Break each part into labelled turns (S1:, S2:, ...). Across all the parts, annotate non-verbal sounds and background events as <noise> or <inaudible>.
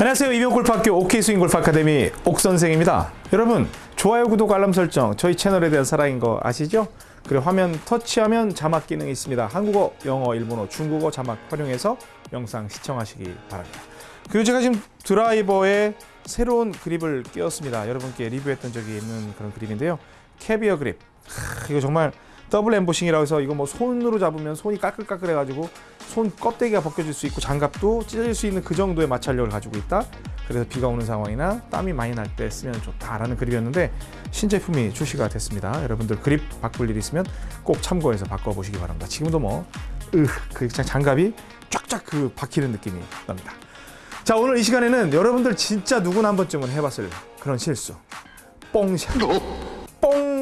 S1: 안녕하세요. 이병옥골프학교 OK스윙 골프 아카데미 옥선생입니다. 여러분 좋아요, 구독, 알람 설정 저희 채널에 대한 사랑인 거 아시죠? 그리고 화면 터치하면 자막 기능이 있습니다. 한국어, 영어, 일본어, 중국어 자막 활용해서 영상 시청하시기 바랍니다. 그리고 제가 지금 드라이버에 새로운 그립을 끼웠습니다. 여러분께 리뷰했던 적이 있는 그런 그립인데요. 캐비어 그립. 하, 이거 정말 더블 엠보싱이라고 해서 이거 뭐 손으로 잡으면 손이 까끌까끌 해가지고 손 껍데기가 벗겨질 수 있고 장갑도 찢어질 수 있는 그 정도의 마찰력을 가지고 있다. 그래서 비가 오는 상황이나 땀이 많이 날 때 쓰면 좋다라는 그립이었는데 신제품이 출시가 됐습니다. 여러분들 그립 바꿀 일 있으면 꼭 참고해서 바꿔보시기 바랍니다. 지금도 뭐, 으, 그 장갑이 쫙쫙 그 박히는 느낌이 납니다. 자 오늘 이 시간에는 여러분들 진짜 누구나 한 번쯤은 해봤을 그런 실수 뽕샷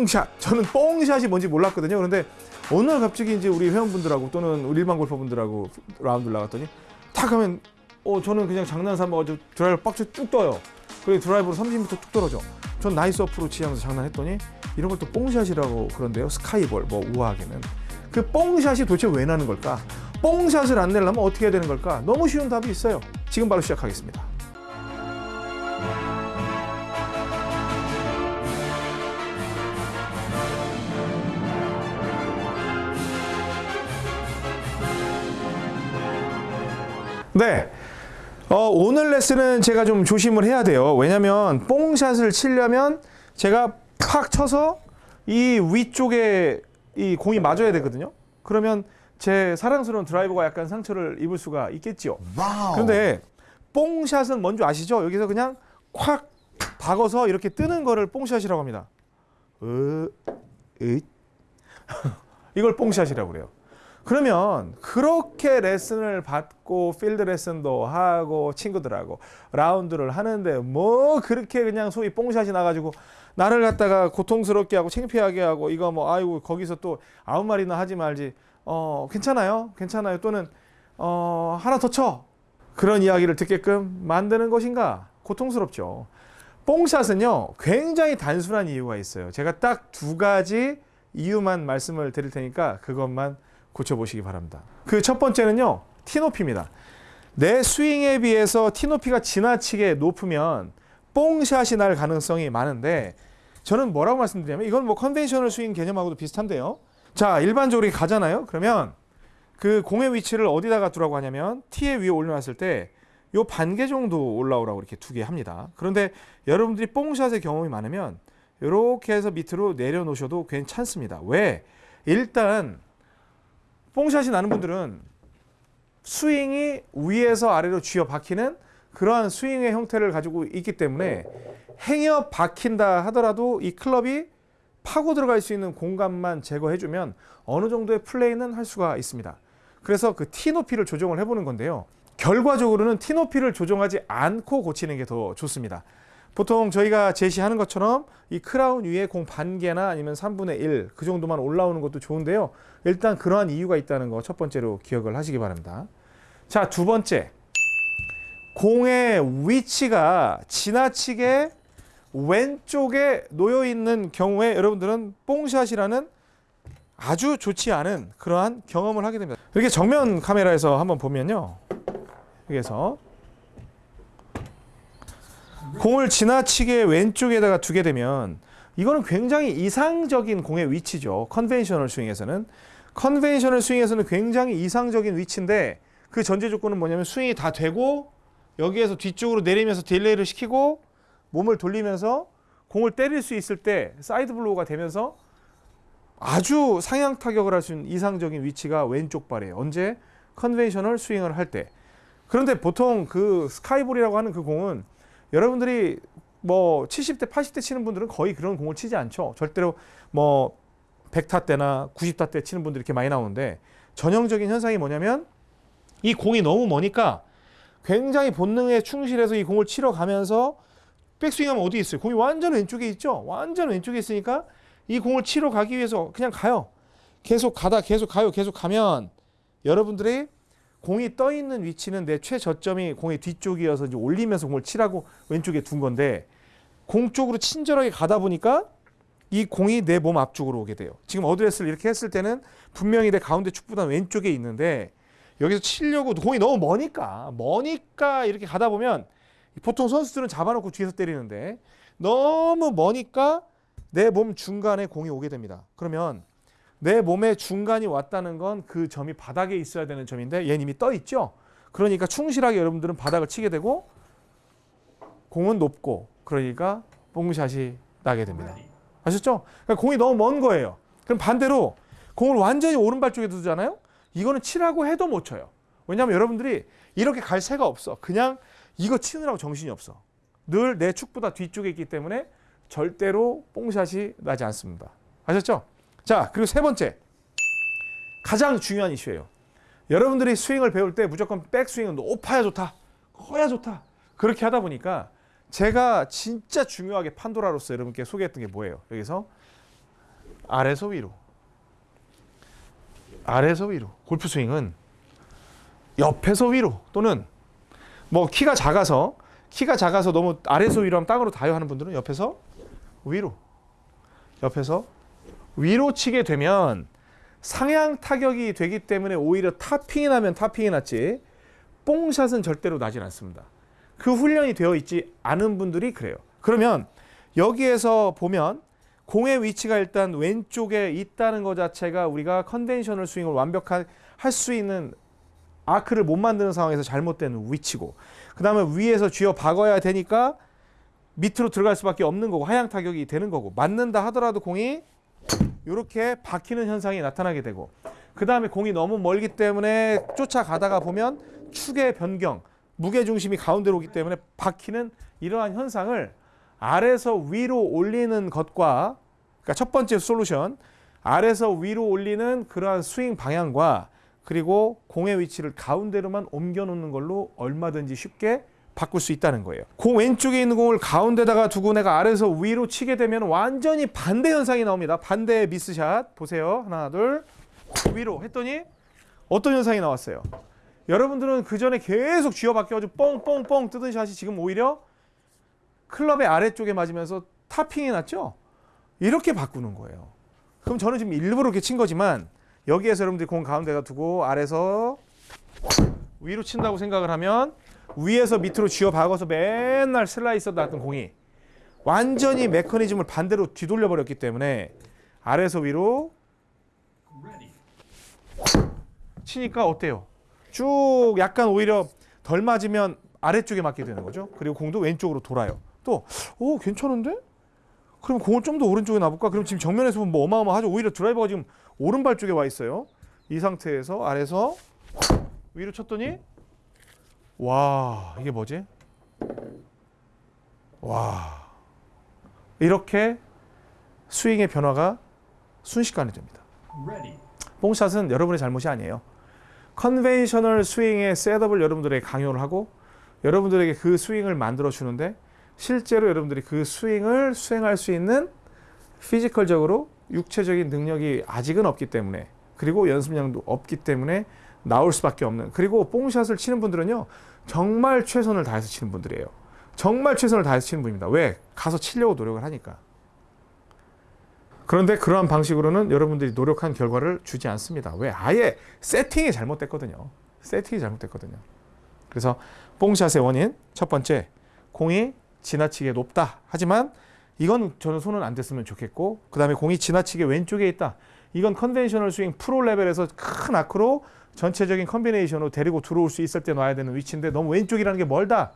S1: 뽕샷. 저는 뽕샷이 뭔지 몰랐거든요. 그런데 어느 날 갑자기 이제 우리 회원분들하고 또는 우리 일반 골퍼분들하고 라운드를 나갔더니 탁 하면 어 저는 그냥 장난 삼아가지고 드라이버 박스 쭉 떠요. 그리고 드라이버로 30m 쭉 떨어져. 전 nice approach 하면서 장난했더니 이런 걸 또 뽕샷이라고 그런데요. sky ball 뭐 우아하게는. 그 뽕샷이 도대체 왜 나는 걸까? 뽕샷을 안 내려면 어떻게 해야 되는 걸까? 너무 쉬운 답이 있어요. 지금 바로 시작하겠습니다 네. 어, 오늘 레슨은 제가 좀 조심을 해야 돼요. 왜냐면 뽕샷을 치려면 제가 팍 쳐서 이 위쪽에 이 공이 맞아야 되거든요. 그러면 제 사랑스러운 드라이버가 약간 상처를 입을 수가 있겠죠. 그런데 뽕샷은 뭔지 아시죠? 여기서 그냥 콱 박아서 이렇게 뜨는 거를 뽕샷이라고 합니다. 으, 으. <laughs> 이걸 뽕샷이라고 그래요. 그러면 그렇게 레슨을 받고 필드 레슨도 하고 친구들하고 라운드를 하는데 뭐 그렇게 그냥 소위 뽕샷이 나가지고 나를 갖다가 고통스럽게 하고 창피하게 하고 이거 뭐 아이고 거기서 또 아무 말이나 하지 말지. 어 괜찮아요? 괜찮아요? 또는 어 하나 더 쳐. 그런 이야기를 듣게끔 만드는 것인가? 고통스럽죠. 뽕샷은요 굉장히 단순한 이유가 있어요. 제가 딱 두 가지 이유만 말씀을 드릴 테니까 그것만 고쳐보시기 바랍니다. 그 첫 번째는요. 티높이입니다. 내 스윙에 비해서 티높이가 지나치게 높으면 뽕샷이 날 가능성이 많은데 저는 뭐라고 말씀드리냐면 이건 뭐 conventional 스윙 개념하고도 비슷한데요. 자 일반적으로 가잖아요. 그러면 그 공의 위치를 어디다가 두라고 하냐면 티에 위에 올려놨을 때 요 반개 정도 올라오라고 이렇게 두게 합니다. 그런데 여러분들이 뽕샷의 경험이 많으면 이렇게 해서 밑으로 내려놓으셔도 괜찮습니다. 왜? 일단 뽕샷이 나는 분들은 스윙이 위에서 아래로 쥐어 박히는 그러한 스윙의 형태를 가지고 있기 때문에 행여 박힌다 하더라도 이 클럽이 파고 들어갈 수 있는 공간만 제거해주면 어느 정도의 플레이는 할 수가 있습니다. 그래서 그 티 높이를 조정을 해보는 건데요. 결과적으로는 티 높이를 조정하지 않고 고치는 게 더 좋습니다. 보통 저희가 제시하는 것처럼 이 크라운 위에 공 반개나 아니면 3분의 1 그 정도만 올라오는 것도 좋은데요. 일단 그러한 이유가 있다는 거 첫 번째로 기억을 하시기 바랍니다. 자, 두 번째. 공의 위치가 지나치게 왼쪽에 놓여 있는 경우에 여러분들은 뽕샷이라는 아주 좋지 않은 그러한 경험을 하게 됩니다. 이렇게 정면 카메라에서 한번 보면요. 여기서 공을 지나치게 왼쪽에다가 두게 되면 이거는 굉장히 이상적인 공의 위치죠. conventional 스윙에서는 conventional 스윙에서는 굉장히 이상적인 위치인데 그 전제 조건은 뭐냐면 스윙이 다 되고 여기에서 뒤쪽으로 내리면서 delay를 시키고 몸을 돌리면서 공을 때릴 수 있을 때 side blow가 되면서 아주 상향 타격을 할 수 있는 이상적인 위치가 왼쪽 발이에요. 언제? conventional 스윙을 할 때. 그런데 보통 그 sky ball이라고 하는 그 공은 여러분들이 뭐 70대, 80대 치는 분들은 거의 그런 공을 치지 않죠. 절대로 뭐 100타 때나 90타 때 치는 분들이 이렇게 많이 나오는데 전형적인 현상이 뭐냐면 이 공이 너무 머니까 굉장히 본능에 충실해서 이 공을 치러 가면서 백스윙하면 어디 있어요? 공이 완전 왼쪽에 있죠? 완전 왼쪽에 있으니까 이 공을 치러 가기 위해서 그냥 가요. 계속 가다 계속 가요. 계속 가면 여러분들이 공이 떠 있는 위치는 내 최저점이 공의 뒤쪽이어서 이제 올리면서 공을 치라고 왼쪽에 둔 건데 공 쪽으로 친절하게 가다 보니까 이 공이 내 몸 앞쪽으로 오게 돼요. 지금 어드레스를 이렇게 했을 때는 분명히 내 가운데 축보단 왼쪽에 있는데 여기서 치려고 공이 너무 머니까 머니까 이렇게 가다 보면 보통 선수들은 잡아놓고 뒤에서 때리는데 너무 머니까 내 몸 중간에 공이 오게 됩니다. 그러면 내 몸의 중간이 왔다는 건 그 점이 바닥에 있어야 되는 점인데 얘는 이미 떠 있죠. 그러니까 충실하게 여러분들은 바닥을 치게 되고 공은 높고 그러니까 뽕샷이 나게 됩니다. 아셨죠? 그러니까 공이 너무 먼 거예요. 그럼 반대로 공을 완전히 오른발 쪽에 두잖아요. 이거는 치라고 해도 못 쳐요. 왜냐하면 여러분들이 이렇게 갈 새가 없어. 그냥 이거 치느라고 정신이 없어. 늘 내 축보다 뒤쪽에 있기 때문에 절대로 뽕샷이 나지 않습니다. 아셨죠? 자, 그리고 세 번째. 가장 중요한 이슈예요. 여러분들이 스윙을 배울 때 무조건 백스윙은 높아야 좋다. 커야 좋다. 그렇게 하다 보니까 제가 진짜 중요하게 판도라로서 여러분께 소개했던 게 뭐예요? 여기서 아래서 위로. 아래서 위로. 골프 스윙은 옆에서 위로 또는 뭐 키가 작아서 키가 작아서 너무 아래서 위로 하면 땅으로 닿아요 하는 분들은 옆에서 위로. 옆에서 위로 치게 되면 상향 타격이 되기 때문에 오히려 topping이 나면 topping이 났지 뽕샷은 절대로 나질 않습니다. 그 훈련이 되어 있지 않은 분들이 그래요. 그러면 여기에서 보면 공의 위치가 일단 왼쪽에 있다는 것 자체가 우리가 conventional 스윙을 완벽하게 할 수 있는 아크를 못 만드는 상황에서 잘못된 위치고 그 다음에 위에서 쥐어 박아야 되니까 밑으로 들어갈 수밖에 없는 거고 하향 타격이 되는 거고 맞는다 하더라도 공이 이렇게 박히는 현상이 나타나게 되고 그 다음에 공이 너무 멀기 때문에 쫓아가다가 보면 축의 변경 무게 중심이 가운데로 오기 때문에 박히는 이러한 현상을 아래서 위로 올리는 것과 그러니까 첫 번째 솔루션 아래서 위로 올리는 그러한 스윙 방향과 그리고 공의 위치를 가운데로만 옮겨 놓는 걸로 얼마든지 쉽게 바꿀 수 있다는 거예요. 공 왼쪽에 있는 공을 가운데다가 두고 내가 아래서 위로 치게 되면 완전히 반대 현상이 나옵니다. 반대 미스샷 보세요. 하나 둘 위로 했더니 어떤 현상이 나왔어요. 여러분들은 그 전에 계속 쥐어 박혀가지고 뻥뻥뻥 뜨던 샷이 지금 오히려 클럽의 아래쪽에 맞으면서 타핑이 났죠. 이렇게 바꾸는 거예요. 그럼 저는 지금 일부러 이렇게 친 거지만 여기에서 여러분들이 공 가운데다 두고 아래서 위로 친다고 생각을 하면 위에서 밑으로 쥐어 박아서 맨날 슬라이서 났던 공이 완전히 메커니즘을 반대로 뒤돌려 버렸기 때문에 아래서 위로 치니까 어때요? 쭉 약간 오히려 덜 맞으면 아래쪽에 맞게 되는 거죠. 그리고 공도 왼쪽으로 돌아요. 또, 오, 괜찮은데? 그럼 공을 좀 더 오른쪽에 놔볼까? 그럼 지금 정면에서 보면 뭐 어마어마하죠. 오히려 드라이버가 지금 오른발 쪽에 와 있어요. 이 상태에서 아래서 위로 쳤더니 와 이게 뭐지? 와 이렇게 스윙의 변화가 순식간에 됩니다. 뽕샷은 여러분의 잘못이 아니에요. conventional 스윙의 setup을 여러분들에게 강요를 하고 여러분들에게 그 스윙을 만들어 주는데 실제로 여러분들이 그 스윙을 수행할 수 있는 physical적으로 육체적인 능력이 아직은 없기 때문에 그리고 연습량도 없기 때문에 나올 수밖에 없는. 그리고 뽕샷을 치는 분들은요 정말 최선을 다해서 치는 분들이에요. 정말 최선을 다해서 치는 분입니다. 왜? 가서 치려고 노력을 하니까. 그런데 그러한 방식으로는 여러분들이 노력한 결과를 주지 않습니다. 왜? 아예 세팅이 잘못됐거든요. 세팅이 잘못됐거든요. 그래서 뽕샷의 원인 첫 번째 공이 지나치게 높다. 하지만 이건 저는 손은 안 댔으면 좋겠고 그 다음에 공이 지나치게 왼쪽에 있다. 이건 conventional 스윙 프로 레벨에서 큰 아크로 전체적인 combination으로 데리고 들어올 수 있을 때 놔야 되는 위치인데 너무 왼쪽이라는 게 멀다.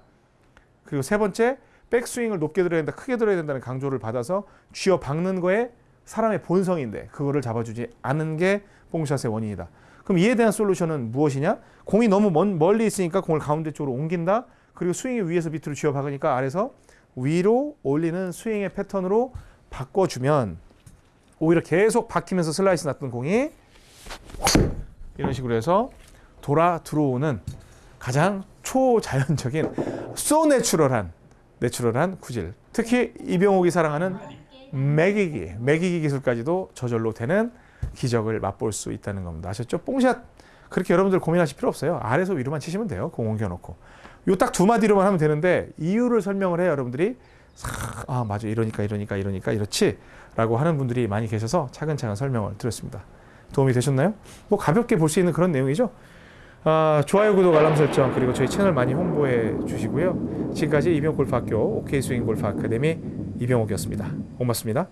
S1: 그리고 세 번째 백스윙을 높게 들어야 된다, 크게 들어야 된다는 강조를 받아서 쥐어 박는 거에 사람의 본성인데 그거를 잡아주지 않은 게 뽕샷의 원인이다. 그럼 이에 대한 솔루션은 무엇이냐? 공이 너무 먼, 멀리 있으니까 공을 가운데 쪽으로 옮긴다. 그리고 스윙이 위에서 밑으로 쥐어 박으니까 아래서 위로 올리는 스윙의 패턴으로 바꿔주면 오히려 계속 박히면서 슬라이스 났던 공이 이런 식으로 해서 돌아 들어오는 가장 초자연적인 소 내추럴한 내추럴한 구질. 특히 이병옥이 사랑하는 매기기 매기기 기술까지도 저절로 되는 기적을 맛볼 수 있다는 겁니다. 아셨죠? 뽕샷. 그렇게 여러분들 고민하실 필요 없어요. 아래서 위로만 치시면 돼요. 공 옮겨놓고. 요 딱 두 마디로만 하면 되는데 이유를 설명을 해요 여러분들이. 아 맞아. 이러니까 이러니까 이러니까 이렇지? 라고 하는 분들이 많이 계셔서 차근차근 설명을 드렸습니다 도움이 되셨나요? 뭐 가볍게 볼 수 있는 그런 내용이죠 아, 좋아요, 구독, 알람 설정 그리고 저희 채널 많이 홍보해 주시고요. 지금까지 이병옥 골프학교 OK 스윙 골프 아카데미 이병옥이었습니다. 고맙습니다.